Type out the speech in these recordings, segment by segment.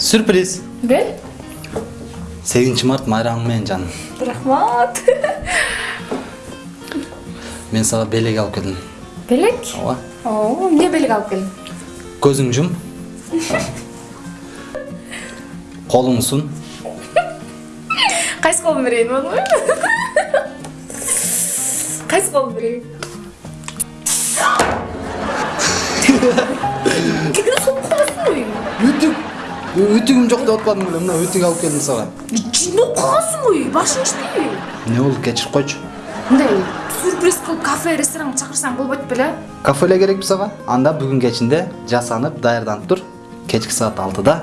Сюрприз. бел Сегизинчи март майрамың менен жаным. рахмат Мен сага белек алып келдим. белек Ооба. о эмне белек алып келдиң Көзүң жум. Колуң сун. кайсы колум берейин болобу кайсы колум берейин. Үтүгүм жок деп атпадым беле. Мына үтүк алып келдим сага. жинде окугансыңбы башың иштейби Эмне болду? Кечирип койчу. мындай сюрприз кылып кафе ресторанга чакырсаң болбойт беле Кафеле керекпи сага? Анда бүгүн кечинде жасанып, даярданып тур. Кечки саат 6-да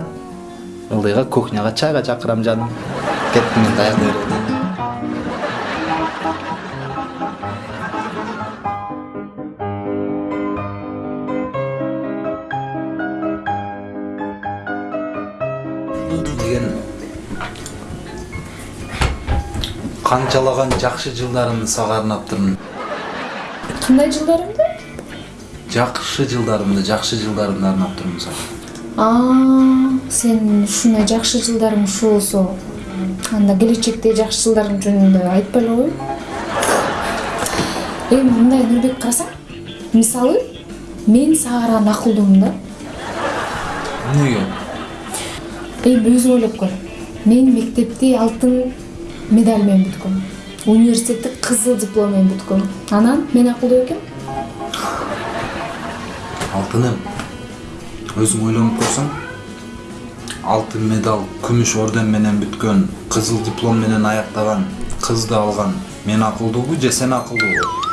ылдыйга кухняга чайга чакырам жаным. Кеттим мен даярдай деген канчалаган жакшы жылдарымды сага арнап турмун кандай жылдарымды? Жакшы жылдарымды жакшы жылдарымды арнап турмун сага а сен ушундай жакшы жылдарың ушул болсо анда келечекте жакшы жылдарың жөнүндө айтпайлы кой эми мындай нурбек карасаң мисалы мен сага караган акылдуумун да эмнеге эми өзүң ойлоп көр. Мен мектепти алтын медаль менен бүткөм университетти кызыл диплом менен бүткөм анан мен акылдуу экенмин алтыным өзүң ойлонуп көрсөң. Алтын медаль күмүш орден менен бүткөн кызыл диплом менен аяктаган кызды алган. Мен акылдуубу же сен акылдуубу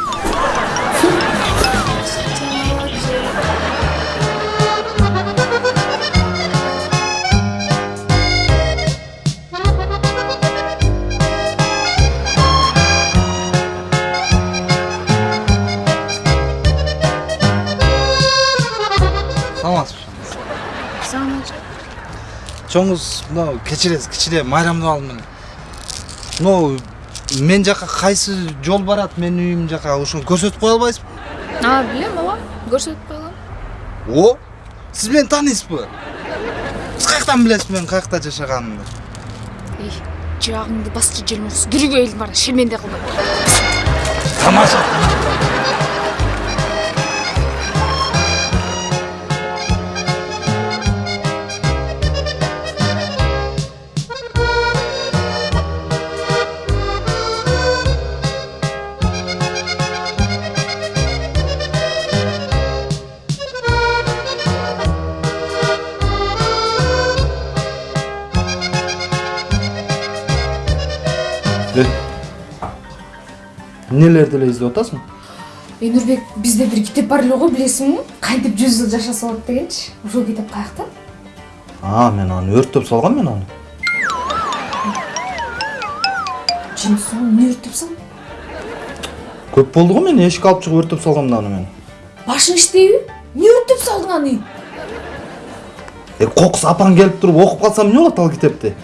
саламатсызбы чоңуз мына кечиресиз кичине майрамдап алдым мен мынау мен жака кайсы жол барат менин үйүм жака ошону көрсөтүп кое албайсызбы? А билем ооба көрсөтүп койгом о сиз мени тааныйсызбы сиз каяктан билесиз менин каякта жашаганымды? Эй жаагыңды басчы желмурус дүрүгө элдин баары шерменде кылма тамаша. Эмнелерди эле издеп атасың эй нурбек бизде бир китеп бар эле го билесиңби кантип жүз жыл жашаса болот дегенчи ушул китеп каякта а мен аны өрттөп салгам мен аны. Жынысың эмне өртөп сал көп болду го мен эшикке алып чыгып өрттөп салгам да аны мен. Башың иштейби эмне өртөп салдың аны? Э кокус апаң келип туруп окуп калсам эмне болот ал китепти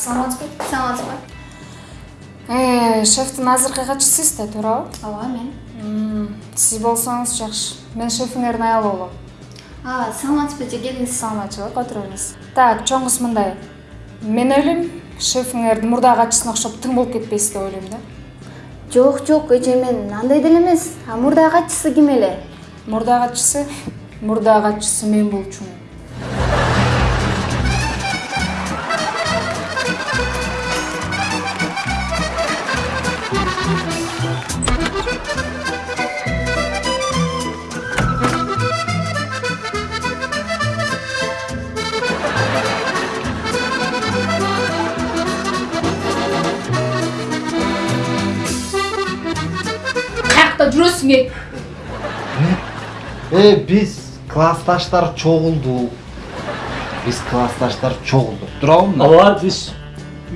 саламатсызбы саламатсызбы э шефтин азыркы катчысы да туурабы? Ооба мен. Сиз болсоңуз жакшы. Мен шефиңердин аялы болом. Aa саламатсызбы же келиңиз саламатчылык отура бериңиз так чоң кыз мындай. Мен ойлойм шефиңер мурдагы катчысына окшоп тың болуп кетпейсиз деп ойлойм да. Жок жок эже мен андай деле эмес. А мурдагы катчысы ким эле? Мурдагы катчысы мурдагы катчысы мен болчумун эй э биз классташтар чогулдук биз классташтар чогулдук туурабы мына ооба биз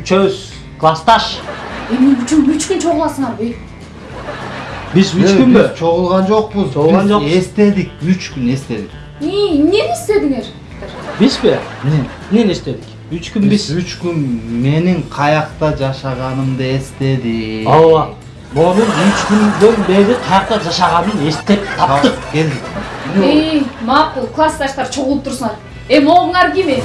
үчөөбүз классташ эмне үчүн үч күн чогуласыңарбы биз үч күнбү биз чогулган жокпуз Чогулган жокпуз. эстедик үч күн эстедик эмнени истедиңер Бизби? Эмне эстедик? Үч күн биз. үч күн менин каякта жашаганымды эстедик Ооба. Момун үч күндөн бери каякта жашаганын эстеп таптык. келдик эй макул классташтар чогулуп турсуңар э могуңар кими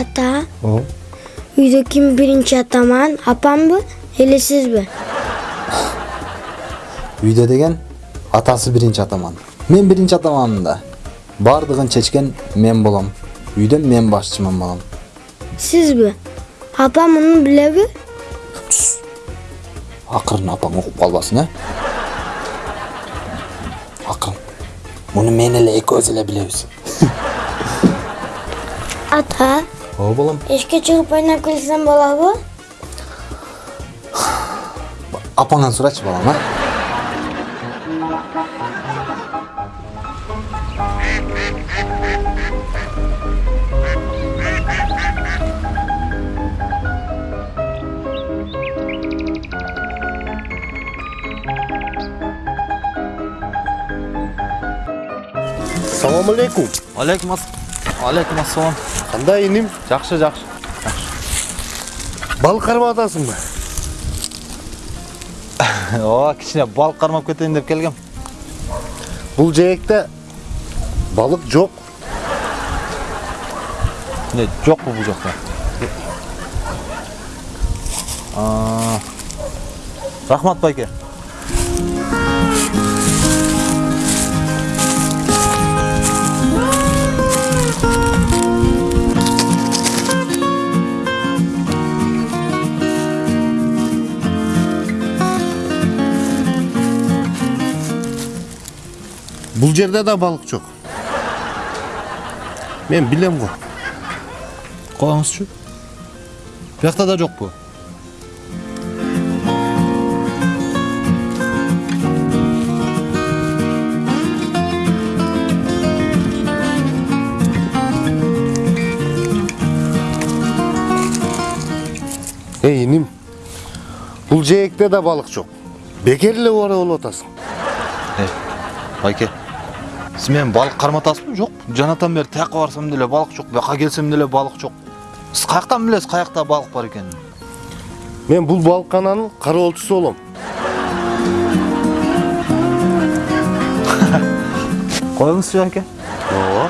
Ата. Үйде ким биринчи атаман? Апамбы? Эле сизби? үйдө деген атасы биринчи атаман мен биринчи атаманмын да баардыгын чечкен мен болом үйдө мен башчымын балам Сизби? Апам муну билеби? акырын апаң угуп калбасын э акырын муну мен эле экөөбүз эле билебиз Ата. ооба балам Эшке чыгып ойнап келсем болобу? апаңан сурачы балам а Салам алейкум. алейкум алейкум ассалам Кандай иним? жакшы жакшы Балык кармап атасыңбы? ооба кичине балык кармап кетейин деп келгем Бул жээкте балык жок. эмне жокпу бул жакта А, рахмат байке Бул жерде да балык жок. Мен билем го. коюңузчу биякта да жокпу Эй иним. Бул жээкте да балык жок. Бекер эле ора болуп атасың. байке сиз менен балык карматасызбы жок жанатан бери тияка барсам деле балык жок бияка келсем деле балык жок сиз каяктан билесиз каякта балык бар экенин Мен бул балыккананын кароолчусу болом. коюңузчу байке Ооба.